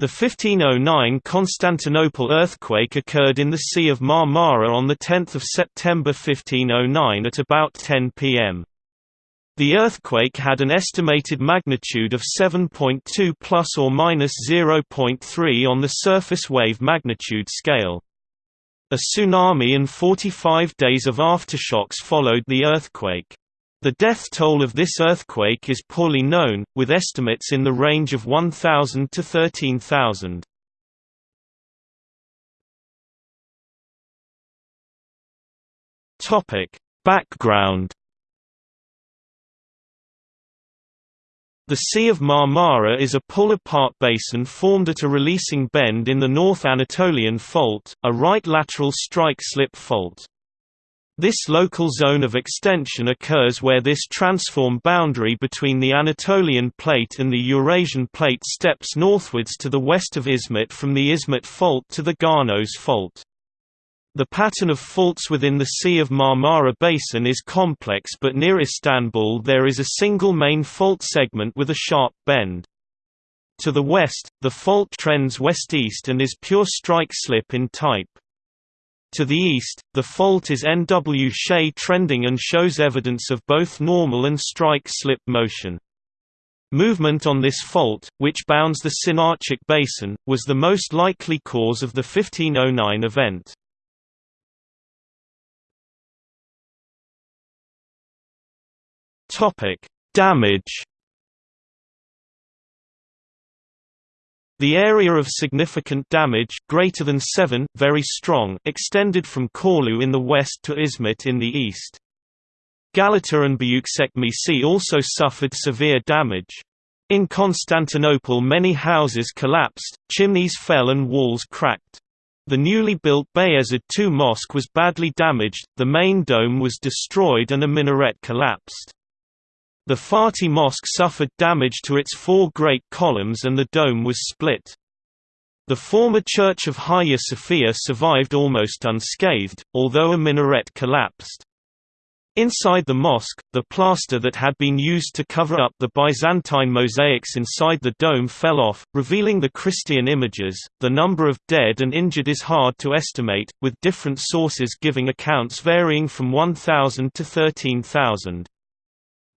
The 1509 Constantinople earthquake occurred in the Sea of Marmara on 10 September 1509 at about 10 pm. The earthquake had an estimated magnitude of 7.2 plus or minus 0.3 on the surface wave magnitude scale. A tsunami and 45 days of aftershocks followed the earthquake. The death toll of this earthquake is poorly known, with estimates in the range of 1,000 to 13,000. Topic: Background The Sea of Marmara is a pull-apart basin formed at a releasing bend in the North Anatolian Fault, a right lateral strike-slip fault. This local zone of extension occurs where this transform boundary between the Anatolian Plate and the Eurasian Plate steps northwards to the west of Izmit from the Izmit Fault to the Ganos Fault. The pattern of faults within the Sea of Marmara Basin is complex but near Istanbul there is a single main fault segment with a sharp bend. To the west, the fault trends west-east and is pure strike-slip in type. To the east, the fault is NW Shea trending and shows evidence of both normal and strike-slip motion. Movement on this fault, which bounds the Çınarcık Basin, was the most likely cause of the 1509 event. Damage The area of significant damage greater than 7, very strong, extended from Çorlu in the west to Izmit in the east. Galata and Büyükçekmece also suffered severe damage. In Constantinople many houses collapsed, chimneys fell and walls cracked. The newly built Bayezid II mosque was badly damaged, the main dome was destroyed and a minaret collapsed. The Fatih Mosque suffered damage to its four great columns and the dome was split. The former church of Hagia Sophia survived almost unscathed, although a minaret collapsed. Inside the mosque, the plaster that had been used to cover up the Byzantine mosaics inside the dome fell off, revealing the Christian images. The number of dead and injured is hard to estimate, with different sources giving accounts varying from 1,000 to 13,000.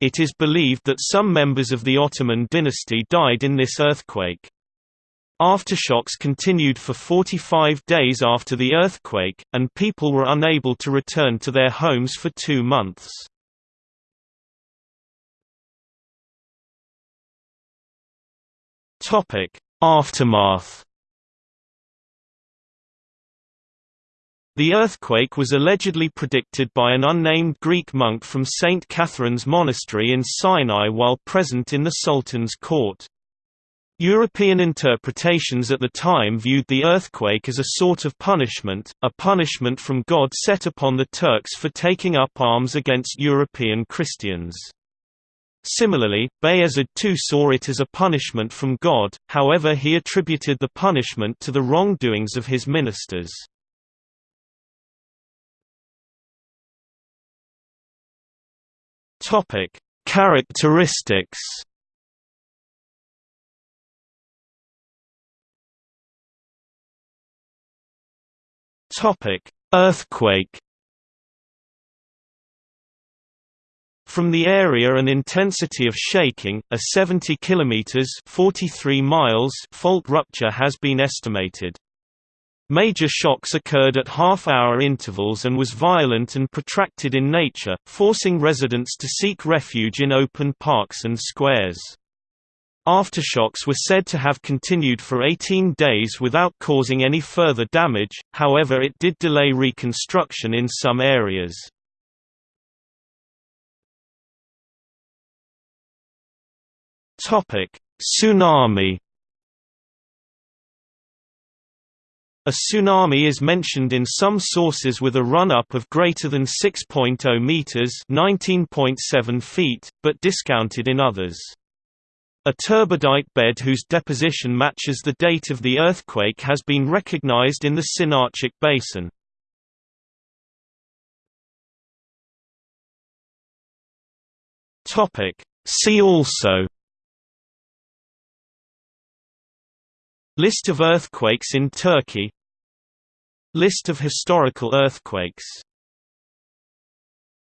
It is believed that some members of the Ottoman dynasty died in this earthquake. Aftershocks continued for 45 days after the earthquake, and people were unable to return to their homes for two months. Aftermath The earthquake was allegedly predicted by an unnamed Greek monk from St. Catherine's Monastery in Sinai while present in the Sultan's court. European interpretations at the time viewed the earthquake as a sort of punishment, a punishment from God set upon the Turks for taking up arms against European Christians. Similarly, Bayezid II saw it as a punishment from God, however he attributed the punishment to the wrongdoings of his ministers. Topic: Characteristics. Topic: Earthquake. From the area and intensity of shaking, a 70 km 43 miles fault rupture has been estimated. Major shocks occurred at half-hour intervals and was violent and protracted in nature, forcing residents to seek refuge in open parks and squares. Aftershocks were said to have continued for 18 days without causing any further damage, however it did delay reconstruction in some areas. Tsunami A tsunami is mentioned in some sources with a run-up of greater than 6.0 meters (19.7 feet), but discounted in others. A turbidite bed whose deposition matches the date of the earthquake has been recognized in the Çınarcık Basin. See also List of earthquakes in Turkey List of historical earthquakes